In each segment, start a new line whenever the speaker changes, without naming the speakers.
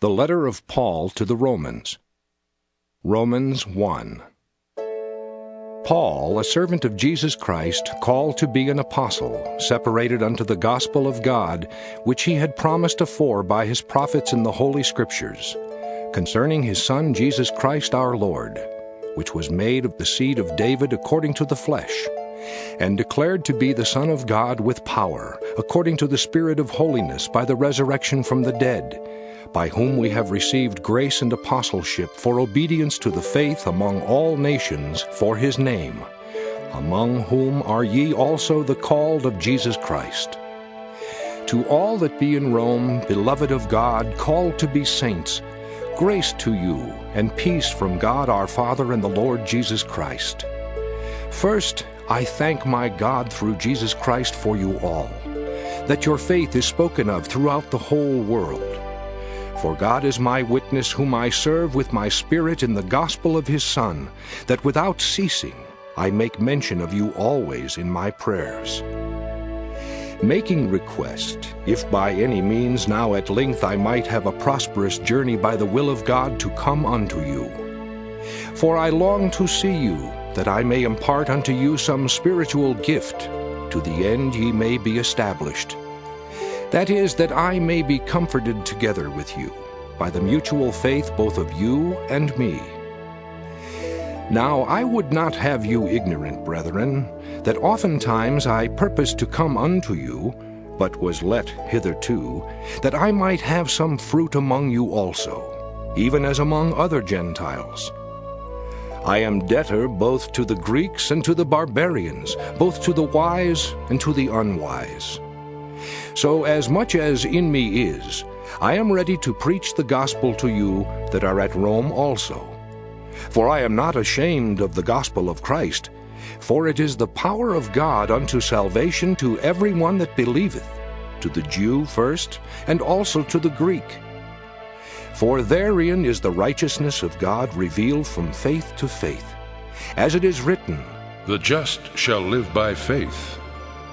The letter of Paul to the Romans. Romans 1. Paul, a servant of Jesus Christ, called to be an apostle, separated unto the gospel of God, which he had promised afore by his prophets in the Holy Scriptures, concerning his Son Jesus Christ our Lord, which was made of the seed of David according to the flesh, and declared to be the Son of God with power, according to the Spirit of holiness by the resurrection from the dead by whom we have received grace and apostleship for obedience to the faith among all nations for his name, among whom are ye also the called of Jesus Christ. To all that be in Rome, beloved of God, called to be saints, grace to you and peace from God our Father and the Lord Jesus Christ. First, I thank my God through Jesus Christ for you all, that your faith is spoken of throughout the whole world. For God is my witness, whom I serve with my spirit in the gospel of his Son, that without ceasing I make mention of you always in my prayers. Making request, if by any means now at length I might have a prosperous journey by the will of God to come unto you. For I long to see you, that I may impart unto you some spiritual gift, to the end ye may be established. That is, that I may be comforted together with you by the mutual faith both of you and me. Now I would not have you ignorant, brethren, that oftentimes I purposed to come unto you, but was let hitherto, that I might have some fruit among you also, even as among other Gentiles. I am debtor both to the Greeks and to the barbarians, both to the wise and to the unwise. So, as much as in me is, I am ready to preach the gospel to you that are at Rome also. For I am not ashamed of the gospel of Christ, for it is the power of God unto salvation to everyone that believeth, to the Jew first, and also to the Greek. For therein is the righteousness of God revealed from faith to faith. As it is written, The just shall live by faith.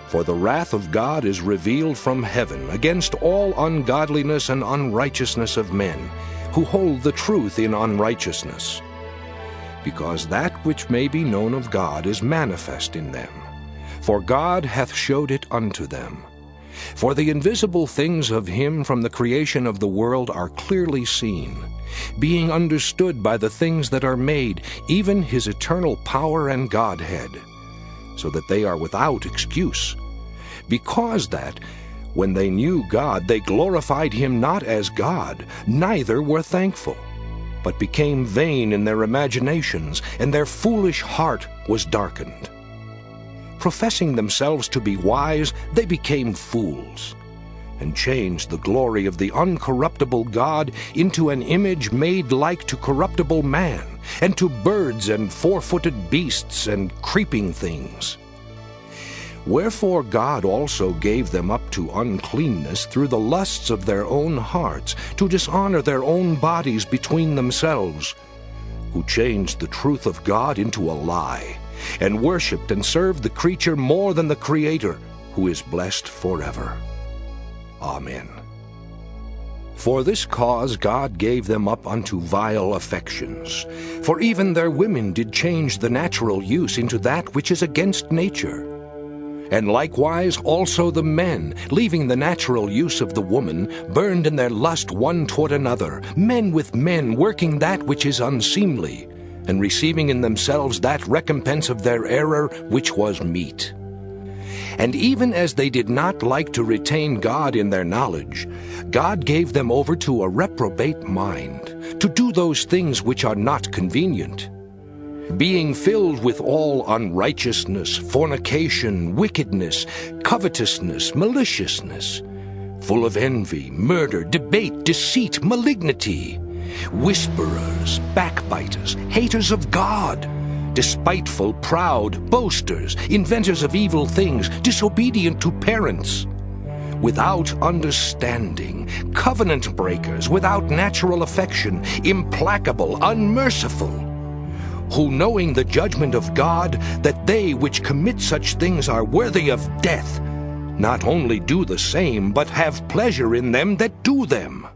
For the wrath of God is revealed from heaven against all ungodliness and unrighteousness of men, who hold the truth in unrighteousness. Because that which may be known of God is manifest in them, for God hath showed it unto them. For the invisible things of him from the creation of the world are clearly seen, being understood by the things that are made, even his eternal power and Godhead so that they are without excuse. Because that, when they knew God, they glorified him not as God, neither were thankful, but became vain in their imaginations, and their foolish heart was darkened. Professing themselves to be wise, they became fools and changed the glory of the uncorruptible God into an image made like to corruptible man, and to birds and four footed beasts and creeping things. Wherefore God also gave them up to uncleanness through the lusts of their own hearts, to dishonor their own bodies between themselves, who changed the truth of God into a lie, and worshipped and served the creature more than the Creator, who is blessed forever. Amen. For this cause God gave them up unto vile affections. For even their women did change the natural use into that which is against nature. And likewise also the men, leaving the natural use of the woman, burned in their lust one toward another, men with men, working that which is unseemly, and receiving in themselves that recompense of their error which was meet. And even as they did not like to retain God in their knowledge, God gave them over to a reprobate mind, to do those things which are not convenient. Being filled with all unrighteousness, fornication, wickedness, covetousness, maliciousness, full of envy, murder, debate, deceit, malignity, whisperers, backbiters, haters of God, despiteful, proud, boasters, inventors of evil things, disobedient to parents, without understanding, covenant breakers, without natural affection, implacable, unmerciful, who knowing the judgment of God, that they which commit such things are worthy of death, not only do the same, but have pleasure in them that do them.